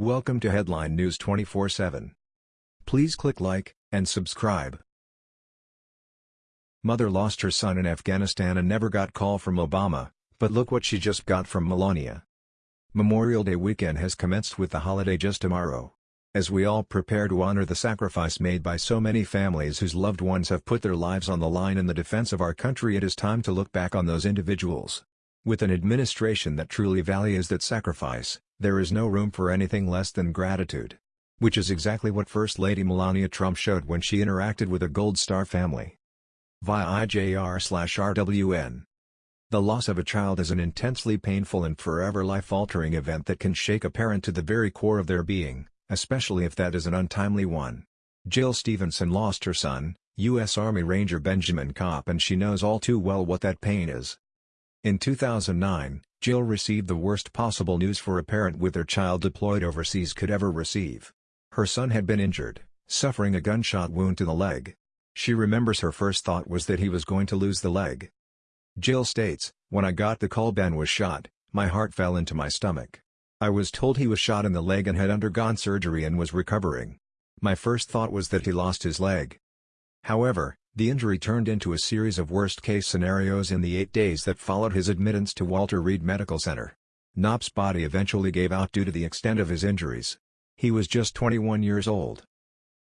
Welcome to Headline News 24/7. Please click like and subscribe. Mother lost her son in Afghanistan and never got call from Obama, but look what she just got from Melania. Memorial Day weekend has commenced with the holiday just tomorrow. As we all prepare to honor the sacrifice made by so many families whose loved ones have put their lives on the line in the defense of our country it is time to look back on those individuals. With an administration that truly values that sacrifice, there is no room for anything less than gratitude. Which is exactly what First Lady Melania Trump showed when she interacted with a Gold Star family. Via IJR-RWN. The loss of a child is an intensely painful and forever life-altering event that can shake a parent to the very core of their being, especially if that is an untimely one. Jill Stevenson lost her son, U.S. Army Ranger Benjamin Kopp and she knows all too well what that pain is. In 2009, Jill received the worst possible news for a parent with their child deployed overseas could ever receive. Her son had been injured, suffering a gunshot wound to the leg. She remembers her first thought was that he was going to lose the leg. Jill states, When I got the call Ben was shot, my heart fell into my stomach. I was told he was shot in the leg and had undergone surgery and was recovering. My first thought was that he lost his leg. However, the injury turned into a series of worst-case scenarios in the eight days that followed his admittance to Walter Reed Medical Center. Kopp's body eventually gave out due to the extent of his injuries. He was just 21 years old.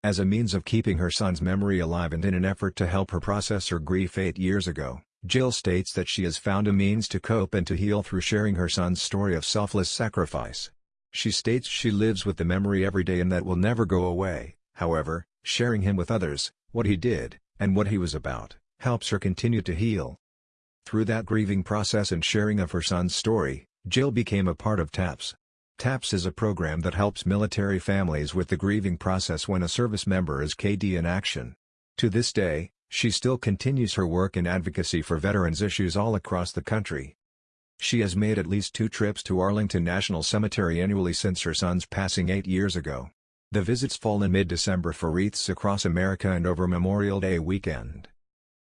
As a means of keeping her son's memory alive and in an effort to help her process her grief eight years ago, Jill states that she has found a means to cope and to heal through sharing her son's story of selfless sacrifice. She states she lives with the memory every day and that will never go away, however, sharing him with others, what he did, and what he was about, helps her continue to heal. Through that grieving process and sharing of her son's story, Jill became a part of TAPS. TAPS is a program that helps military families with the grieving process when a service member is KD in action. To this day, she still continues her work in advocacy for veterans issues all across the country. She has made at least two trips to Arlington National Cemetery annually since her son's passing eight years ago. The visits fall in mid-December for wreaths across America and over Memorial Day weekend.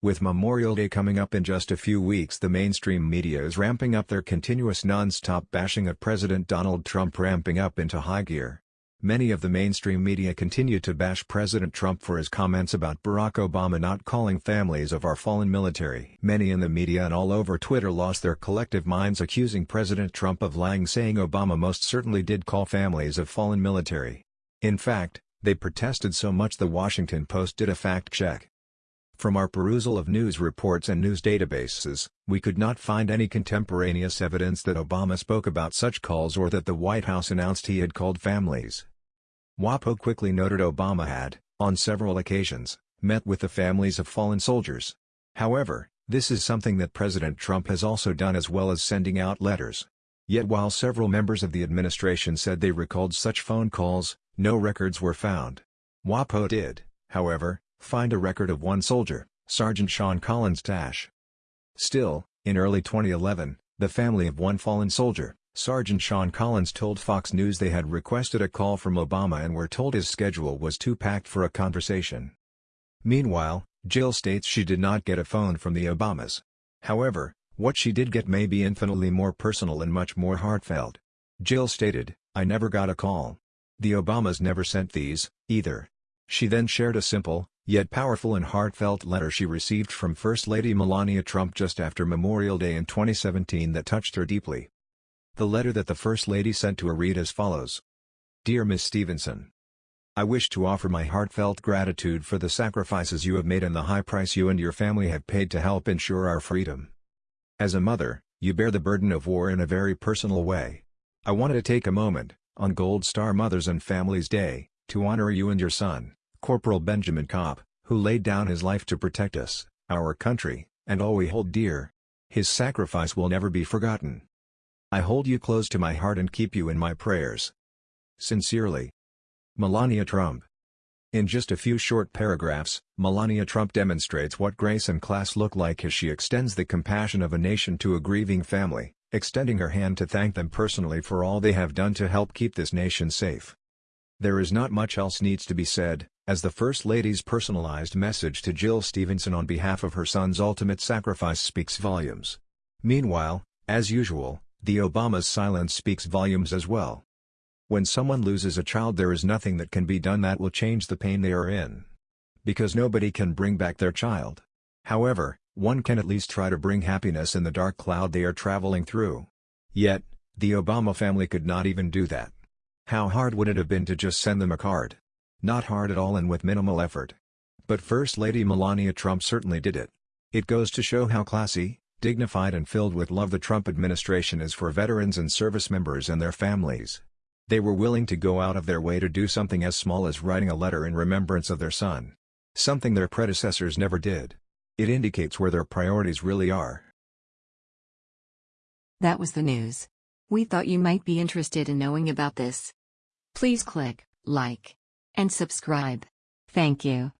With Memorial Day coming up in just a few weeks the mainstream media is ramping up their continuous non-stop bashing of President Donald Trump ramping up into high gear. Many of the mainstream media continue to bash President Trump for his comments about Barack Obama not calling families of our fallen military. Many in the media and all over Twitter lost their collective minds accusing President Trump of lying saying Obama most certainly did call families of fallen military. In fact, they protested so much the Washington Post did a fact check. From our perusal of news reports and news databases, we could not find any contemporaneous evidence that Obama spoke about such calls or that the White House announced he had called families. WAPO quickly noted Obama had, on several occasions, met with the families of fallen soldiers. However, this is something that President Trump has also done as well as sending out letters. Yet while several members of the administration said they recalled such phone calls, no records were found. WAPO did, however, find a record of one soldier, Sergeant Sean Collins Tash. Still, in early 2011, the family of one fallen soldier, Sergeant Sean Collins told Fox News they had requested a call from Obama and were told his schedule was too packed for a conversation. Meanwhile, Jill states she did not get a phone from the Obamas. However, what she did get may be infinitely more personal and much more heartfelt. Jill stated, I never got a call. The Obamas never sent these, either. She then shared a simple, yet powerful and heartfelt letter she received from First Lady Melania Trump just after Memorial Day in 2017 that touched her deeply. The letter that the First Lady sent to her read as follows. Dear Miss Stevenson, I wish to offer my heartfelt gratitude for the sacrifices you have made and the high price you and your family have paid to help ensure our freedom. As a mother, you bear the burden of war in a very personal way. I wanted to take a moment, on Gold Star Mothers and Families Day, to honor you and your son, Corporal Benjamin Kopp, who laid down his life to protect us, our country, and all we hold dear. His sacrifice will never be forgotten. I hold you close to my heart and keep you in my prayers. Sincerely. Melania Trump. In just a few short paragraphs, Melania Trump demonstrates what grace and class look like as she extends the compassion of a nation to a grieving family, extending her hand to thank them personally for all they have done to help keep this nation safe. There is not much else needs to be said, as the First Lady's personalized message to Jill Stevenson on behalf of her son's ultimate sacrifice speaks volumes. Meanwhile, as usual, the Obama's silence speaks volumes as well. When someone loses a child there is nothing that can be done that will change the pain they are in. Because nobody can bring back their child. However, one can at least try to bring happiness in the dark cloud they are traveling through. Yet, the Obama family could not even do that. How hard would it have been to just send them a card? Not hard at all and with minimal effort. But First Lady Melania Trump certainly did it. It goes to show how classy, dignified and filled with love the Trump administration is for veterans and service members and their families. They were willing to go out of their way to do something as small as writing a letter in remembrance of their son. Something their predecessors never did. It indicates where their priorities really are. That was the news. We thought you might be interested in knowing about this. Please click like and subscribe. Thank you.